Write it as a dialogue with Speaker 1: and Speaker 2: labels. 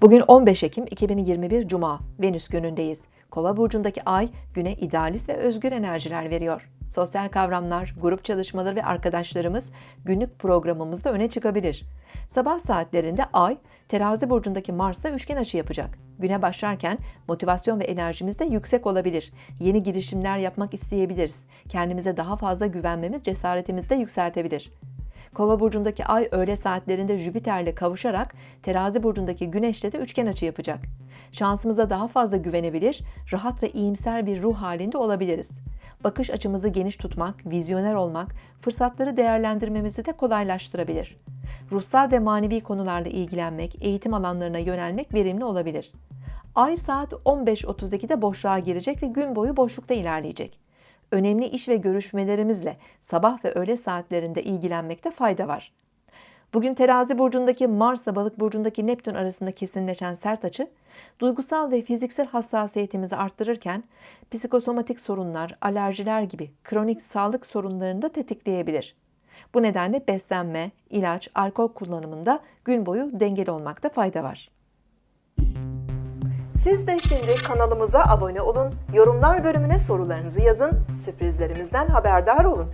Speaker 1: Bugün 15 Ekim 2021 Cuma, Venüs günündeyiz. Kova burcundaki ay güne idealist ve özgür enerjiler veriyor. Sosyal kavramlar, grup çalışmaları ve arkadaşlarımız günlük programımızda öne çıkabilir. Sabah saatlerinde ay terazi burcundaki Mars'la üçgen açı yapacak. Güne başlarken motivasyon ve enerjimiz de yüksek olabilir. Yeni girişimler yapmak isteyebiliriz. Kendimize daha fazla güvenmemiz cesaretimizi de yükseltebilir. Kova burcundaki ay öğle saatlerinde Jüpiter'le kavuşarak terazi burcundaki güneşle de üçgen açı yapacak. Şansımıza daha fazla güvenebilir, rahat ve iyimser bir ruh halinde olabiliriz. Bakış açımızı geniş tutmak, vizyoner olmak, fırsatları değerlendirmemizi de kolaylaştırabilir. Ruhsal ve manevi konularla ilgilenmek, eğitim alanlarına yönelmek verimli olabilir. Ay saat 15.32'de boşluğa girecek ve gün boyu boşlukta ilerleyecek önemli iş ve görüşmelerimizle sabah ve öğle saatlerinde ilgilenmekte fayda var. Bugün terazi burcundaki Mars ile balık burcundaki Neptün arasında kesinleşen sert açı, duygusal ve fiziksel hassasiyetimizi arttırırken psikosomatik sorunlar, alerjiler gibi kronik sağlık sorunlarını da tetikleyebilir. Bu nedenle beslenme, ilaç, alkol kullanımında gün boyu dengeli olmakta fayda var. Siz de şimdi kanalımıza abone olun, yorumlar bölümüne sorularınızı yazın, sürprizlerimizden haberdar olun.